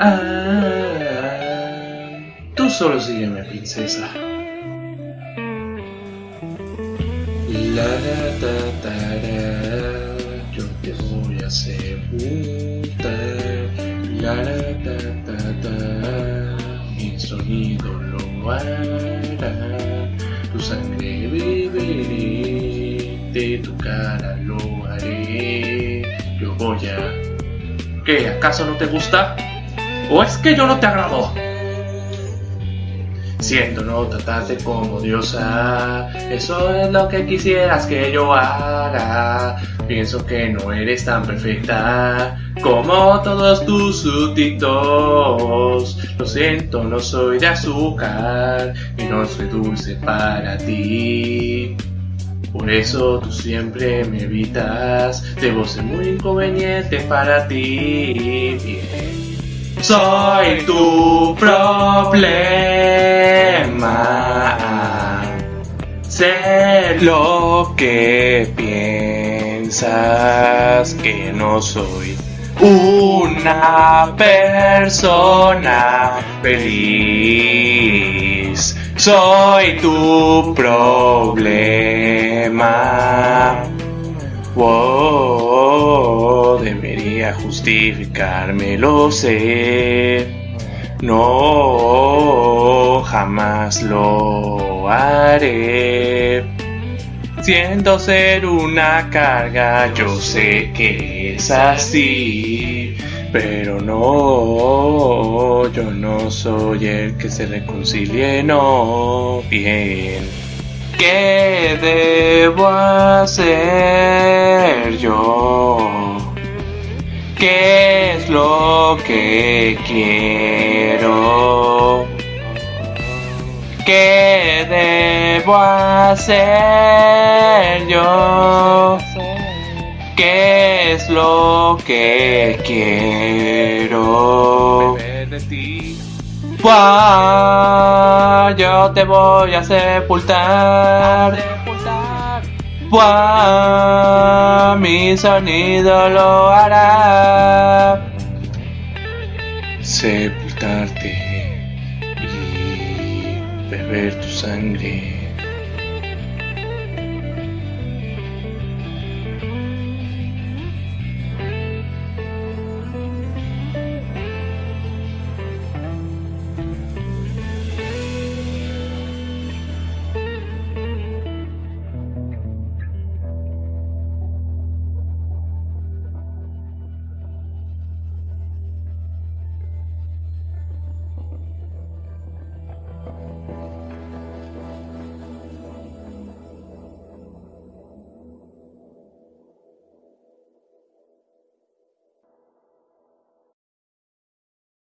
Ah, tú solo sígueme, princesa. La ta ta yo te voy a sepultar. La ta ta, mi sonido lo hará. Tu sangre beberé, de tu cara lo haré. Yo voy a. ¿Qué? ¿Acaso no te gusta? ¿O es que yo no te agrado? Siento no tratarte como diosa, eso es lo que quisieras que yo haga. Pienso que no eres tan perfecta como todos tus súbditos. Lo siento, no soy de azúcar y no soy dulce para ti. Por eso tú siempre me evitas, debo ser muy inconveniente para ti. Bien. Soy tu problema. Sé lo que piensas que no soy una persona feliz. Soy tu problema. Debería justificarme, lo sé. No, jamás lo haré. Siento ser una carga, yo sé que es así. Pero no, yo no soy el que se reconcilie, no. Bien. ¿Qué debo hacer yo? ¿Qué es lo que quiero? ¿Qué debo hacer yo? ¿Qué es lo que quiero? de ti. Buah, yo te voy a sepultar. Buah, mi sonido lo hará. Sepultarte y beber tu sangre.